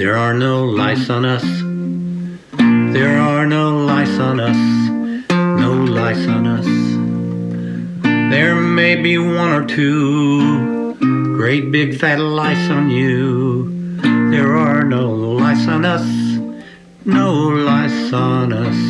There are no lice on us. There are no lice on us. No lice on us. There may be one or two great big fat lice on you. There are no lice on us. No lice on us.